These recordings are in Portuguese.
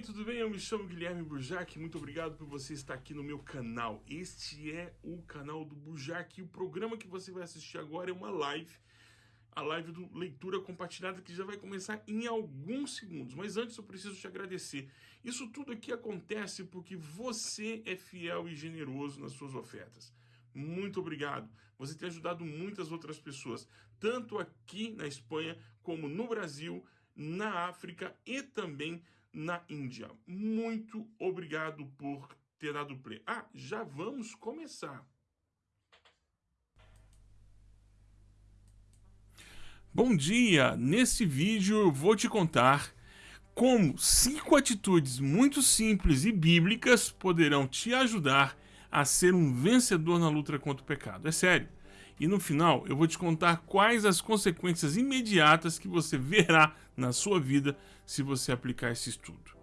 bem, tudo bem? Eu me chamo Guilherme Burjac, muito obrigado por você estar aqui no meu canal. Este é o canal do Burjac e o programa que você vai assistir agora é uma live, a live do Leitura Compartilhada que já vai começar em alguns segundos. Mas antes eu preciso te agradecer. Isso tudo aqui acontece porque você é fiel e generoso nas suas ofertas. Muito obrigado. Você tem ajudado muitas outras pessoas, tanto aqui na Espanha como no Brasil, na África e também na Índia. Muito obrigado por ter dado play. Ah, já vamos começar. Bom dia! Nesse vídeo eu vou te contar como cinco atitudes muito simples e bíblicas poderão te ajudar a ser um vencedor na luta contra o pecado. É sério. E no final eu vou te contar quais as consequências imediatas que você verá na sua vida se você aplicar esse estudo.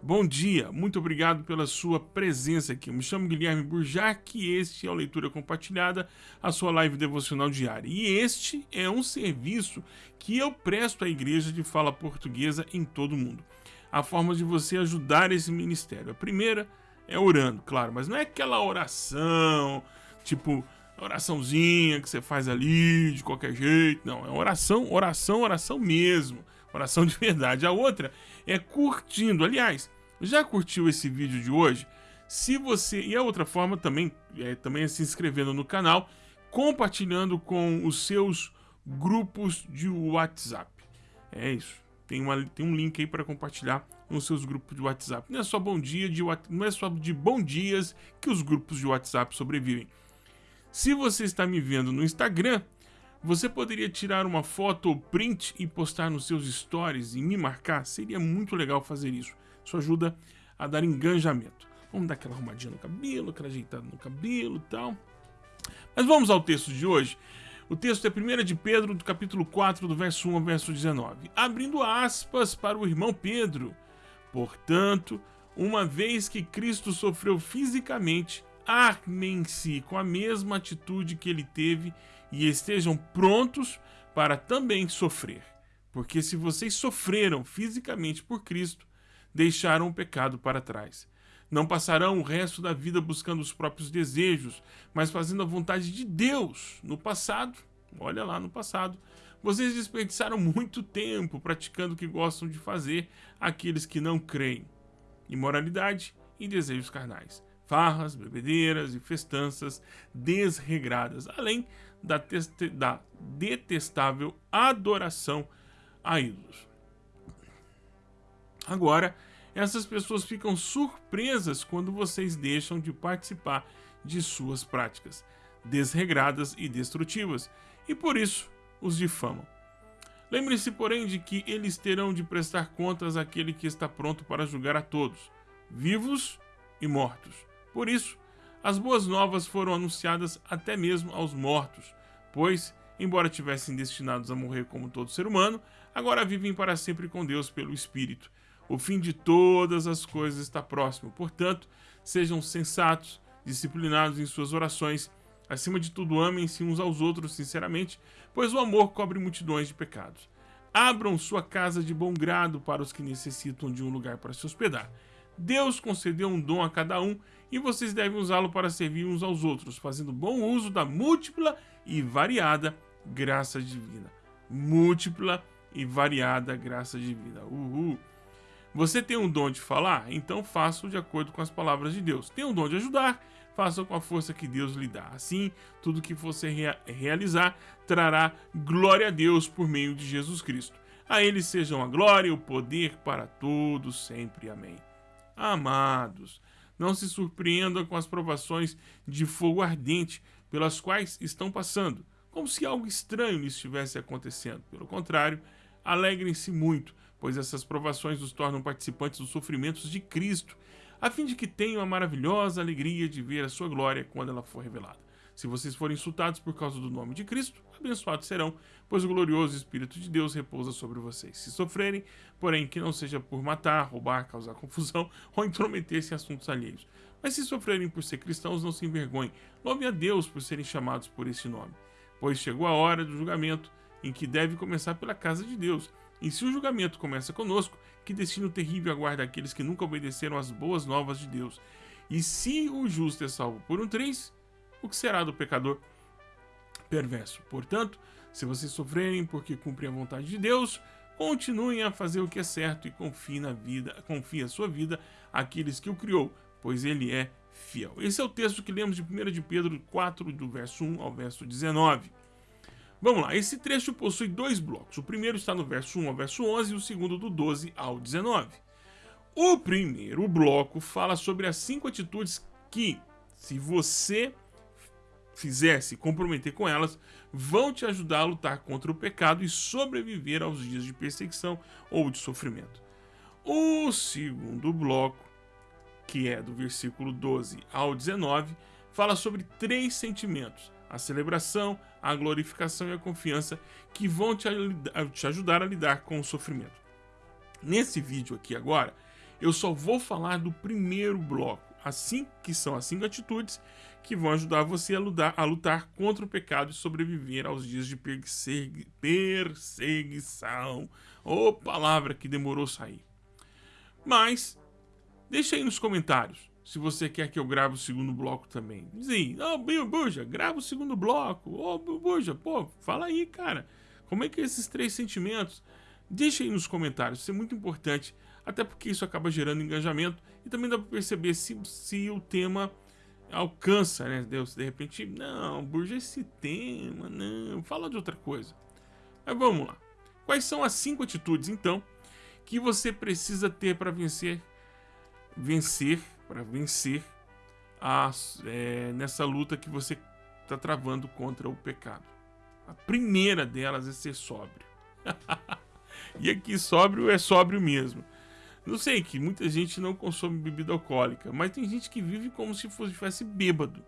Bom dia, muito obrigado pela sua presença aqui. Eu me chamo Guilherme Burjac e este é o Leitura Compartilhada, a sua live devocional diária. E este é um serviço que eu presto à igreja de fala portuguesa em todo o mundo. A forma de você ajudar esse ministério. A primeira é orando, claro, mas não é aquela oração, tipo, oraçãozinha que você faz ali de qualquer jeito. Não, é oração, oração, oração mesmo. Oração de verdade. A outra é curtindo. Aliás, já curtiu esse vídeo de hoje? Se você. E a outra forma também é, também é se inscrevendo no canal, compartilhando com os seus grupos de WhatsApp. É isso. Tem, uma, tem um link aí para compartilhar nos seus grupos de WhatsApp. Não é só bom dia de não é só de bom dias que os grupos de WhatsApp sobrevivem. Se você está me vendo no Instagram, você poderia tirar uma foto ou print e postar nos seus stories e me marcar? Seria muito legal fazer isso. Isso ajuda a dar engajamento. Vamos dar aquela arrumadinha no cabelo, aquela ajeitada no cabelo e tal. Mas vamos ao texto de hoje. O texto é 1 de Pedro, do capítulo 4, do verso 1 ao verso 19. Abrindo aspas para o irmão Pedro. Portanto, uma vez que Cristo sofreu fisicamente, armem-se com a mesma atitude que ele teve e estejam prontos para também sofrer. Porque se vocês sofreram fisicamente por Cristo, deixaram o pecado para trás. Não passarão o resto da vida buscando os próprios desejos, mas fazendo a vontade de Deus. No passado, olha lá no passado, vocês desperdiçaram muito tempo praticando o que gostam de fazer aqueles que não creem. Imoralidade e desejos carnais farras, bebedeiras e festanças desregradas, além da, da detestável adoração a ídolos. Agora, essas pessoas ficam surpresas quando vocês deixam de participar de suas práticas desregradas e destrutivas, e por isso os difamam. Lembre-se, porém, de que eles terão de prestar contas àquele que está pronto para julgar a todos, vivos e mortos. Por isso, as boas novas foram anunciadas até mesmo aos mortos, pois, embora tivessem destinados a morrer como todo ser humano, agora vivem para sempre com Deus pelo Espírito. O fim de todas as coisas está próximo, portanto, sejam sensatos, disciplinados em suas orações. Acima de tudo, amem-se uns aos outros sinceramente, pois o amor cobre multidões de pecados. Abram sua casa de bom grado para os que necessitam de um lugar para se hospedar. Deus concedeu um dom a cada um e vocês devem usá-lo para servir uns aos outros, fazendo bom uso da múltipla e variada graça divina. Múltipla e variada graça divina. Uhul. Você tem um dom de falar? Então faça-o de acordo com as palavras de Deus. Tem um dom de ajudar? Faça com a força que Deus lhe dá. Assim, tudo que você rea realizar trará glória a Deus por meio de Jesus Cristo. A Ele sejam a glória e o poder para todos sempre. Amém. Amados, não se surpreendam com as provações de fogo ardente pelas quais estão passando, como se algo estranho lhes estivesse acontecendo. Pelo contrário, alegrem-se muito, pois essas provações os tornam participantes dos sofrimentos de Cristo, a fim de que tenham a maravilhosa alegria de ver a sua glória quando ela for revelada. Se vocês forem insultados por causa do nome de Cristo, abençoados serão, pois o glorioso Espírito de Deus repousa sobre vocês. Se sofrerem, porém, que não seja por matar, roubar, causar confusão ou intrometer-se em assuntos alheios. Mas se sofrerem por ser cristãos, não se envergonhem. Louve a Deus por serem chamados por esse nome. Pois chegou a hora do julgamento, em que deve começar pela casa de Deus. E se o julgamento começa conosco, que destino terrível aguarda aqueles que nunca obedeceram às boas novas de Deus? E se o justo é salvo por um triz, o que será do pecador perverso? Portanto, se vocês sofrerem porque cumprem a vontade de Deus, continuem a fazer o que é certo e confiem na vida, confie a sua vida àqueles que o criou, pois ele é fiel. Esse é o texto que lemos de 1 de Pedro 4, do verso 1 ao verso 19. Vamos lá, esse trecho possui dois blocos. O primeiro está no verso 1 ao verso 11 e o segundo do 12 ao 19. O primeiro bloco fala sobre as cinco atitudes que, se você fizer se comprometer com elas, vão te ajudar a lutar contra o pecado e sobreviver aos dias de perseguição ou de sofrimento. O segundo bloco, que é do versículo 12 ao 19, fala sobre três sentimentos a celebração, a glorificação e a confiança que vão te, te ajudar a lidar com o sofrimento. Nesse vídeo aqui agora, eu só vou falar do primeiro bloco, assim que são as cinco atitudes que vão ajudar você a lutar, a lutar contra o pecado e sobreviver aos dias de perseguição. Ô, oh, palavra que demorou sair. Mas, deixa aí nos comentários se você quer que eu grave o segundo bloco também. Diz aí, ô Buja, grava o segundo bloco. Ô oh, Buja, pô, fala aí, cara. Como é que é esses três sentimentos? Deixa aí nos comentários, isso é muito importante. Até porque isso acaba gerando engajamento e também dá para perceber se, se o tema alcança, né? Deus, de repente, não, Burja, esse tema, não, fala de outra coisa. Mas vamos lá. Quais são as cinco atitudes, então, que você precisa ter para vencer, vencer para vencer as, é, nessa luta que você está travando contra o pecado. A primeira delas é ser sóbrio. e aqui sóbrio é sóbrio mesmo. Não sei que muita gente não consome bebida alcoólica, mas tem gente que vive como se fosse tivesse bêbado.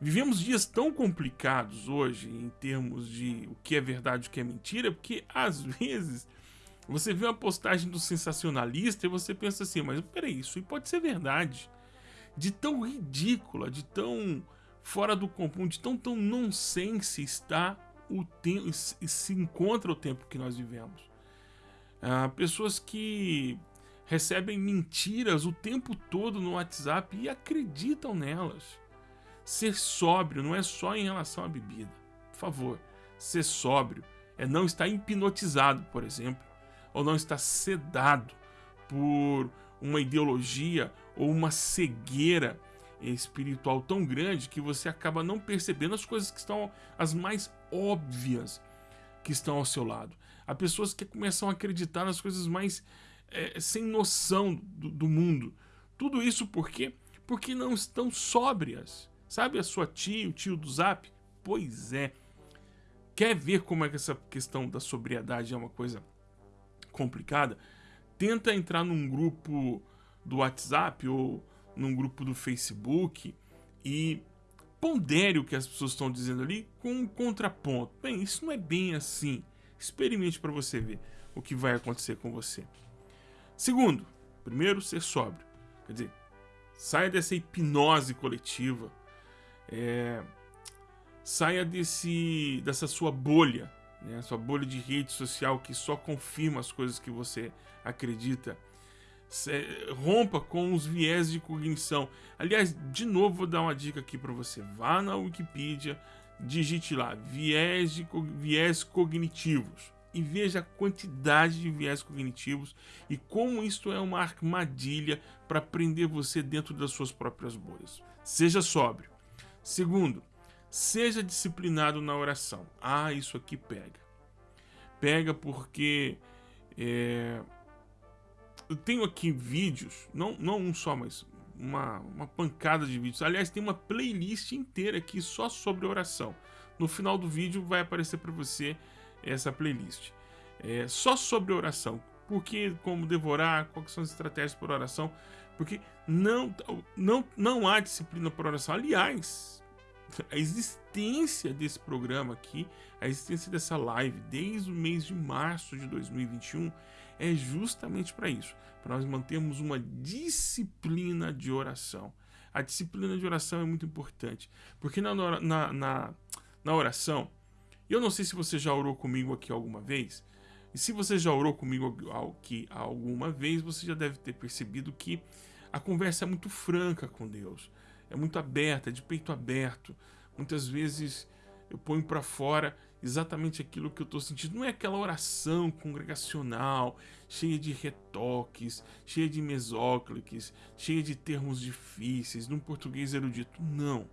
Vivemos dias tão complicados hoje em termos de o que é verdade e o que é mentira, porque às vezes você vê uma postagem do sensacionalista e você pensa assim, mas peraí, isso pode ser verdade. De tão ridícula, de tão fora do comum, de tão tão nonsense está o tempo, se encontra o tempo que nós vivemos. Ah, pessoas que recebem mentiras o tempo todo no WhatsApp e acreditam nelas. Ser sóbrio não é só em relação à bebida. Por favor, ser sóbrio é não estar hipnotizado, por exemplo, ou não está sedado por uma ideologia ou uma cegueira espiritual tão grande que você acaba não percebendo as coisas que estão as mais óbvias que estão ao seu lado. Há pessoas que começam a acreditar nas coisas mais é, sem noção do, do mundo. Tudo isso por quê? Porque não estão sóbrias. Sabe a sua tia, o tio do zap? Pois é. Quer ver como é que essa questão da sobriedade é uma coisa complicada, tenta entrar num grupo do WhatsApp ou num grupo do Facebook e pondere o que as pessoas estão dizendo ali com um contraponto. Bem, isso não é bem assim. Experimente para você ver o que vai acontecer com você. Segundo, primeiro, ser sóbrio. Quer dizer, saia dessa hipnose coletiva. É, saia desse, dessa sua bolha né? sua bolha de rede social que só confirma as coisas que você acredita. rompa com os viés de cognição. Aliás, de novo vou dar uma dica aqui para você. Vá na Wikipedia, digite lá viés, de, viés cognitivos e veja a quantidade de viés cognitivos e como isto é uma armadilha para prender você dentro das suas próprias bolhas. Seja sóbrio. Segundo, Seja disciplinado na oração. Ah, isso aqui pega. Pega porque é, eu tenho aqui vídeos, não, não um só, mas uma, uma pancada de vídeos. Aliás, tem uma playlist inteira aqui só sobre oração. No final do vídeo vai aparecer para você essa playlist. É, só sobre oração. Porque como devorar, quais são as estratégias por oração. Porque não, não, não há disciplina por oração. Aliás, a existência desse programa aqui, a existência dessa live desde o mês de março de 2021 é justamente para isso, para nós mantermos uma disciplina de oração. A disciplina de oração é muito importante, porque na, na, na, na oração, eu não sei se você já orou comigo aqui alguma vez, E se você já orou comigo aqui alguma vez, você já deve ter percebido que a conversa é muito franca com Deus, é muito aberta, é de peito aberto. Muitas vezes eu ponho para fora exatamente aquilo que eu estou sentindo. Não é aquela oração congregacional, cheia de retoques, cheia de mesócliques, cheia de termos difíceis, num português erudito. Não.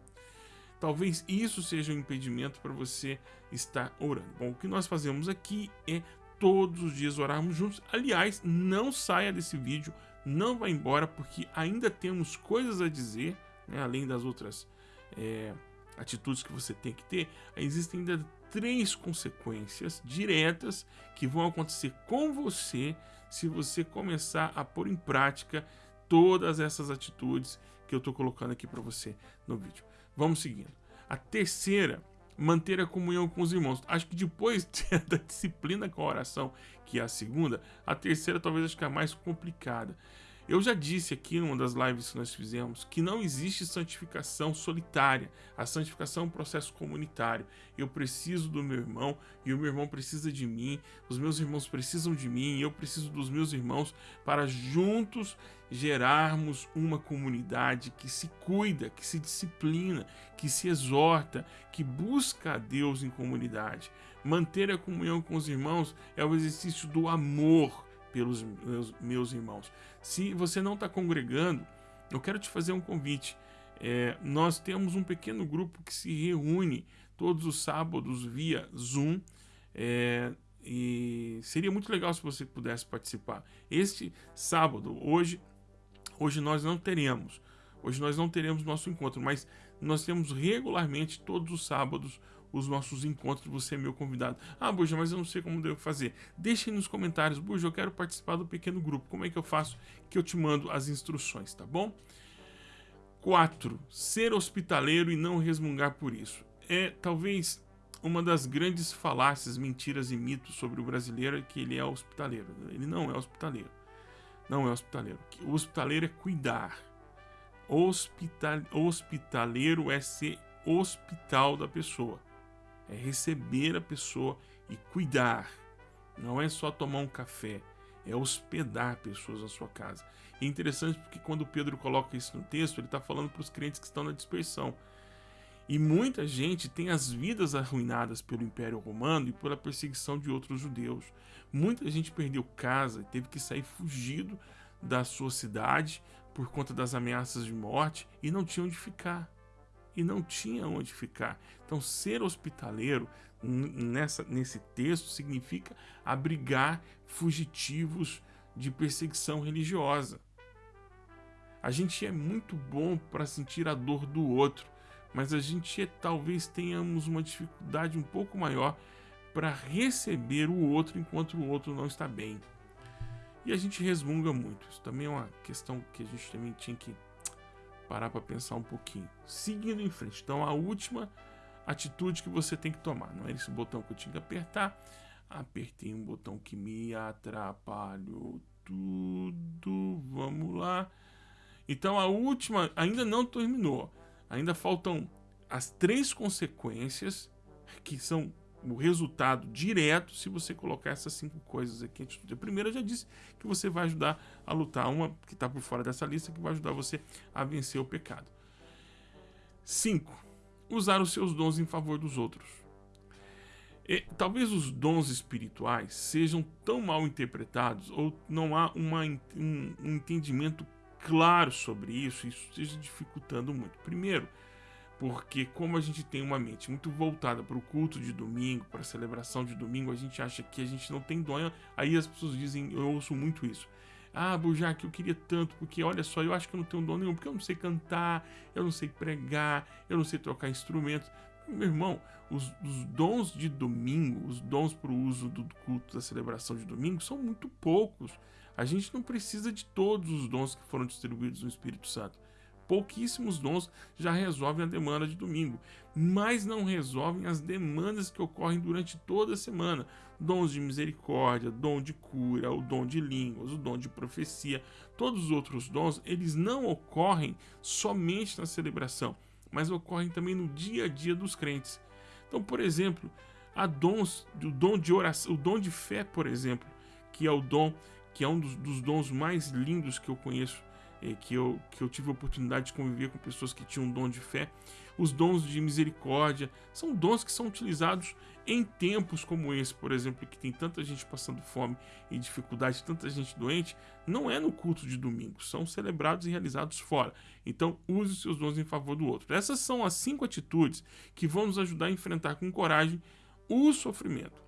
Talvez isso seja um impedimento para você estar orando. Bom, o que nós fazemos aqui é todos os dias orarmos juntos. Aliás, não saia desse vídeo, não vá embora, porque ainda temos coisas a dizer, né, além das outras é, atitudes que você tem que ter. Existem ainda três consequências diretas que vão acontecer com você se você começar a pôr em prática todas essas atitudes que eu estou colocando aqui para você no vídeo. Vamos seguindo. A terceira, manter a comunhão com os irmãos. Acho que depois da disciplina com a oração, que é a segunda, a terceira talvez acho que é a mais complicada. Eu já disse aqui em uma das lives que nós fizemos que não existe santificação solitária. A santificação é um processo comunitário. Eu preciso do meu irmão e o meu irmão precisa de mim. Os meus irmãos precisam de mim e eu preciso dos meus irmãos para juntos gerarmos uma comunidade que se cuida, que se disciplina, que se exorta, que busca a Deus em comunidade. Manter a comunhão com os irmãos é o exercício do amor pelos meus, meus irmãos. Se você não está congregando, eu quero te fazer um convite. É, nós temos um pequeno grupo que se reúne todos os sábados via Zoom. É, e seria muito legal se você pudesse participar. Este sábado, hoje, hoje nós não teremos. Hoje nós não teremos nosso encontro, mas nós temos regularmente todos os sábados os nossos encontros, você é meu convidado. Ah, Buja, mas eu não sei como devo fazer. Deixe nos comentários, Buja, eu quero participar do pequeno grupo. Como é que eu faço? Que eu te mando as instruções, tá bom? 4. Ser hospitaleiro e não resmungar por isso. É talvez uma das grandes falácias, mentiras e mitos sobre o brasileiro é que ele é hospitaleiro. Ele não é hospitaleiro. Não é hospitaleiro. O hospitaleiro é cuidar. Hospital, hospitaleiro é ser hospital da pessoa é receber a pessoa e cuidar. Não é só tomar um café, é hospedar pessoas na sua casa. É interessante porque quando Pedro coloca isso no texto, ele está falando para os crentes que estão na dispersão. E muita gente tem as vidas arruinadas pelo Império Romano e pela perseguição de outros judeus. Muita gente perdeu casa e teve que sair fugido da sua cidade por conta das ameaças de morte e não tinha onde ficar e não tinha onde ficar. Então, ser hospitaleiro nessa, nesse texto significa abrigar fugitivos de perseguição religiosa. A gente é muito bom para sentir a dor do outro, mas a gente é, talvez tenhamos uma dificuldade um pouco maior para receber o outro enquanto o outro não está bem. E a gente resmunga muito. Isso também é uma questão que a gente também tinha que parar para pensar um pouquinho. Seguindo em frente. Então, a última atitude que você tem que tomar. Não é esse botão que eu tinha que apertar. Apertei um botão que me atrapalhou tudo. Vamos lá. Então, a última ainda não terminou. Ainda faltam as três consequências que são o resultado direto se você colocar essas cinco coisas aqui. A primeira já disse que você vai ajudar a lutar, uma que está por fora dessa lista, que vai ajudar você a vencer o pecado. 5. Usar os seus dons em favor dos outros. E, talvez os dons espirituais sejam tão mal interpretados ou não há uma, um, um entendimento claro sobre isso, isso esteja dificultando muito. Primeiro, porque como a gente tem uma mente muito voltada para o culto de domingo, para a celebração de domingo, a gente acha que a gente não tem dom. Aí as pessoas dizem, eu ouço muito isso. Ah, Bujac, eu queria tanto, porque olha só, eu acho que eu não tenho dom nenhum, porque eu não sei cantar, eu não sei pregar, eu não sei tocar instrumentos. Meu irmão, os, os dons de domingo, os dons para o uso do culto da celebração de domingo são muito poucos. A gente não precisa de todos os dons que foram distribuídos no Espírito Santo pouquíssimos dons já resolvem a demanda de domingo, mas não resolvem as demandas que ocorrem durante toda a semana. Dons de misericórdia, dom de cura, o dom de línguas, o dom de profecia, todos os outros dons, eles não ocorrem somente na celebração, mas ocorrem também no dia a dia dos crentes. Então, por exemplo, Há dons, o dom de oração, o dom de fé, por exemplo, que é o dom, que é um dos, dos dons mais lindos que eu conheço, que, eu, que eu tive a oportunidade de conviver com pessoas que tinham um dom de fé. Os dons de misericórdia são dons que são utilizados em tempos como esse, por exemplo, que tem tanta gente passando fome e dificuldade, tanta gente doente, não é no culto de domingo, são celebrados e realizados fora. Então, use os seus dons em favor do outro. Essas são as cinco atitudes que vão nos ajudar a enfrentar com coragem o sofrimento.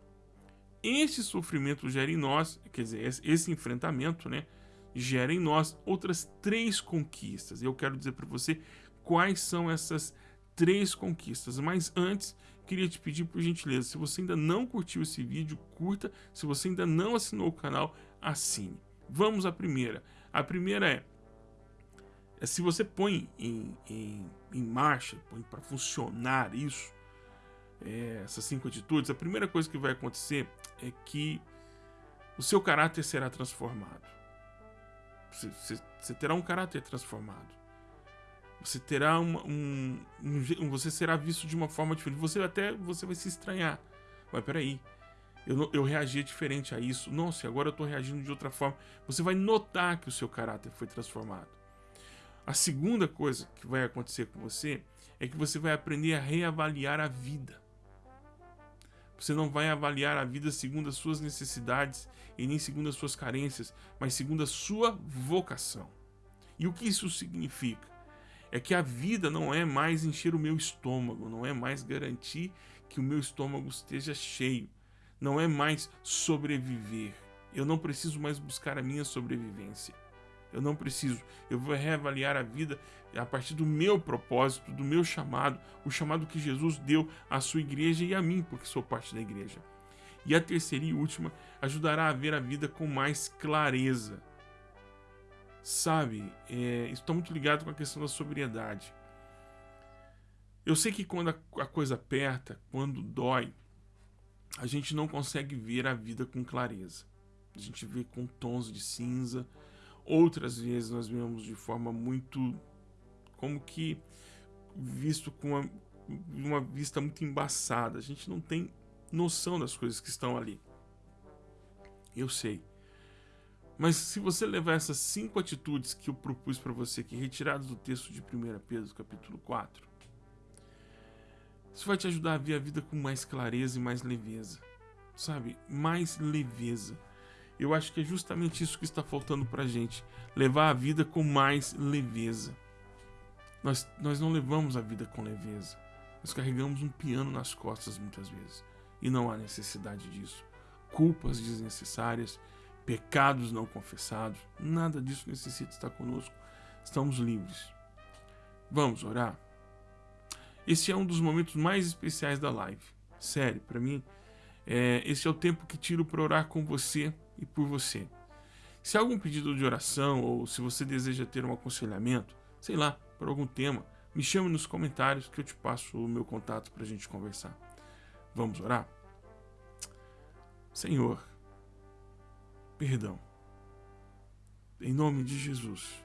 Esse sofrimento gera em nós, quer dizer, esse enfrentamento, né, gera em nós outras três conquistas. Eu quero dizer para você quais são essas três conquistas. Mas antes, queria te pedir por gentileza, se você ainda não curtiu esse vídeo, curta. Se você ainda não assinou o canal, assine. Vamos à primeira. A primeira é, é se você põe em, em, em marcha, põe para funcionar isso, é, essas cinco atitudes, a primeira coisa que vai acontecer é que o seu caráter será transformado. Você, terá um caráter transformado. Você terá uma, um, um, Você será visto de uma forma diferente. Você até você vai se estranhar. Mas peraí. Eu, eu reagia diferente a isso. Nossa, agora eu estou reagindo de outra forma. Você vai notar que o seu caráter foi transformado. A segunda coisa que vai acontecer com você é que você vai aprender a reavaliar a vida. Você não vai avaliar a vida segundo as suas necessidades e nem segundo as suas carências, mas segundo a sua vocação. E o que isso significa? É que a vida não é mais encher o meu estômago, não é mais garantir que o meu estômago esteja cheio, não é mais sobreviver. Eu não preciso mais buscar a minha sobrevivência. Eu não preciso. Eu vou reavaliar a vida a partir do meu propósito, do meu chamado, o chamado que Jesus deu à sua igreja e a mim, porque sou parte da igreja. E a terceira e última ajudará a ver a vida com mais clareza. Sabe, é, isso está muito ligado com a questão da sobriedade. Eu sei que quando a, a coisa aperta, quando dói, a gente não consegue ver a vida com clareza. A gente vê com tons de cinza, Outras vezes nós vemos de forma muito como que visto com uma, uma vista muito embaçada. A gente não tem noção das coisas que estão ali. Eu sei. Mas se você levar essas cinco atitudes que eu propus para você aqui, retiradas do texto de 1 Pedro, capítulo 4, isso vai te ajudar a ver a vida com mais clareza e mais leveza. Sabe? Mais leveza. Eu acho que é justamente isso que está faltando para a gente. Levar a vida com mais leveza. Nós, nós não levamos a vida com leveza. Nós carregamos um piano nas costas muitas vezes. E não há necessidade disso. Culpas desnecessárias, pecados não confessados, nada disso necessita estar conosco. Estamos livres. Vamos orar? Esse é um dos momentos mais especiais da live. Sério, para mim, é, esse é o tempo que tiro para orar com você e por você. Se há algum pedido de oração ou se você deseja ter um aconselhamento, sei lá, por algum tema, me chame nos comentários que eu te passo o meu contato para a gente conversar. Vamos orar? Senhor, perdão. Em nome de Jesus.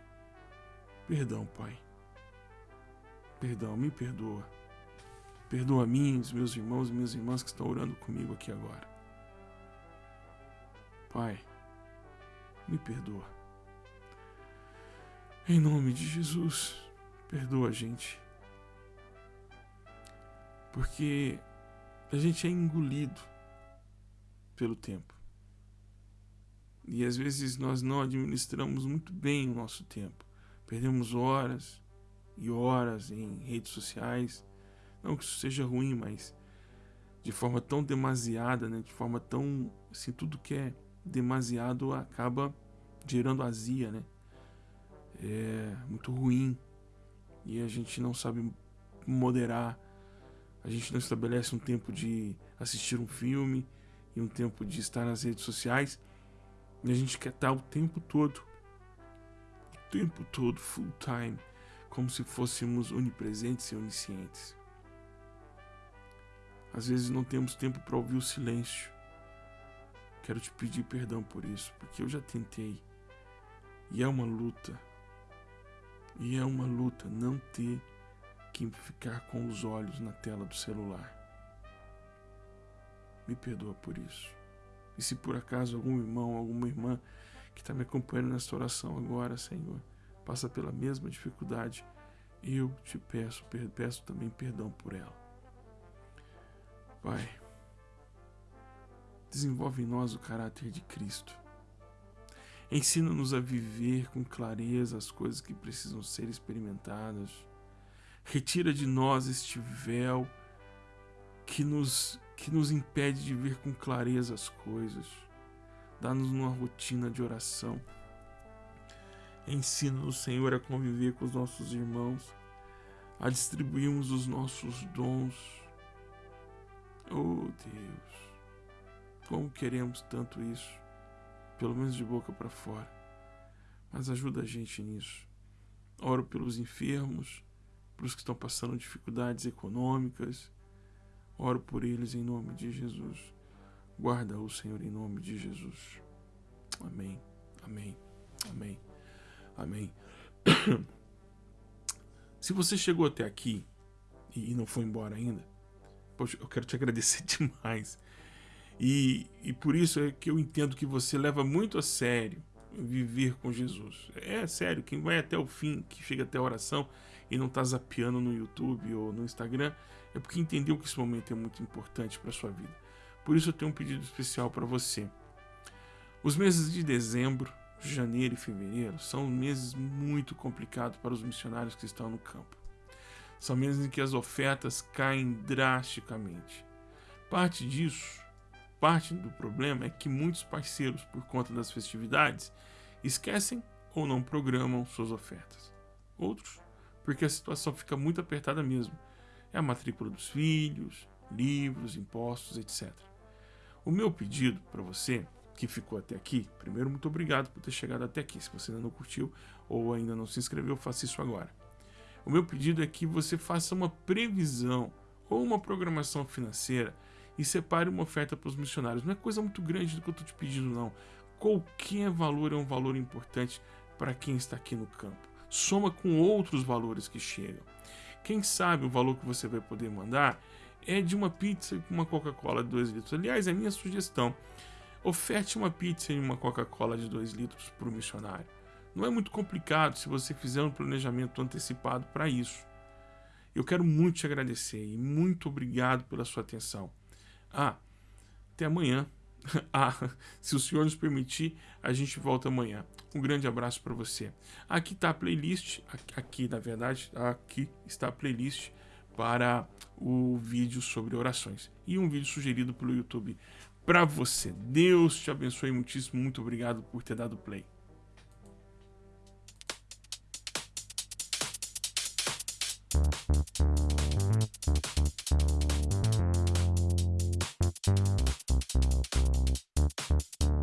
Perdão, Pai. Perdão, me perdoa. Perdoa a mim, os meus irmãos e minhas irmãs que estão orando comigo aqui agora. Pai, me perdoa. Em nome de Jesus, perdoa a gente. Porque a gente é engolido pelo tempo. E às vezes nós não administramos muito bem o nosso tempo. Perdemos horas e horas em redes sociais. Não que isso seja ruim, mas de forma tão demasiada, né? de forma tão. assim, tudo que é demasiado acaba gerando azia, né? É muito ruim e a gente não sabe moderar. A gente não estabelece um tempo de assistir um filme e um tempo de estar nas redes sociais. E a gente quer estar o tempo todo, o tempo todo, full time, como se fôssemos onipresentes e oniscientes. Às vezes não temos tempo para ouvir o silêncio Quero te pedir perdão por isso, porque eu já tentei. E é uma luta. E é uma luta não ter que ficar com os olhos na tela do celular. me perdoa por isso. E se por acaso algum irmão, alguma irmã que está me acompanhando nesta oração agora, Senhor, passa pela mesma dificuldade, eu te peço, peço também perdão por ela. Pai, desenvolve em nós o caráter de Cristo. Ensina-nos a viver com clareza as coisas que precisam ser experimentadas. Retira de nós este véu que nos, que nos impede de ver com clareza as coisas. Dá-nos uma rotina de oração. Ensina-nos, Senhor, a conviver com os nossos irmãos, a distribuirmos os nossos dons. Oh Deus, como queremos tanto isso, pelo menos de boca para fora. Mas ajuda a gente nisso. Oro pelos enfermos, pelos que estão passando dificuldades econômicas. Oro por eles em nome de Jesus. Guarda-o, Senhor, em nome de Jesus. Amém. Amém. Amém. Amém. Se você chegou até aqui e não foi embora ainda, poxa, eu quero te agradecer demais. E, e por isso é que eu entendo que você leva muito a sério viver com Jesus. É sério, quem vai até o fim, que chega até a oração e não está zapeando no YouTube ou no Instagram, é porque entendeu que esse momento é muito importante para sua vida. Por isso eu tenho um pedido especial para você. Os meses de dezembro, janeiro e fevereiro são meses muito complicados para os missionários que estão no campo. São meses em que as ofertas caem drasticamente. Parte disso, parte do problema é que muitos parceiros, por conta das festividades, esquecem ou não programam suas ofertas. Outros, porque a situação fica muito apertada mesmo. É a matrícula dos filhos, livros, impostos, etc. O meu pedido para você que ficou até aqui, primeiro, muito obrigado por ter chegado até aqui. Se você ainda não curtiu ou ainda não se inscreveu, faça isso agora. O meu pedido é que você faça uma previsão ou uma programação financeira e separe uma oferta para os missionários. Não é coisa muito grande do que eu estou te pedindo, não. Qualquer valor é um valor importante para quem está aqui no campo. Soma com outros valores que chegam. Quem sabe o valor que você vai poder mandar é de uma pizza com uma Coca-Cola de 2 litros. Aliás, é a minha sugestão. Oferte uma pizza e uma Coca-Cola de 2 litros para o missionário. Não é muito complicado se você fizer um planejamento antecipado para isso. Eu quero muito te agradecer e muito obrigado pela sua atenção. Ah, até amanhã. Ah, se o senhor nos permitir, a gente volta amanhã. Um grande abraço para você. Aqui está a playlist, aqui na verdade, aqui está a playlist para o vídeo sobre orações e um vídeo sugerido pelo YouTube para você. Deus te abençoe muitíssimo. Muito obrigado por ter dado play. Thank あっ!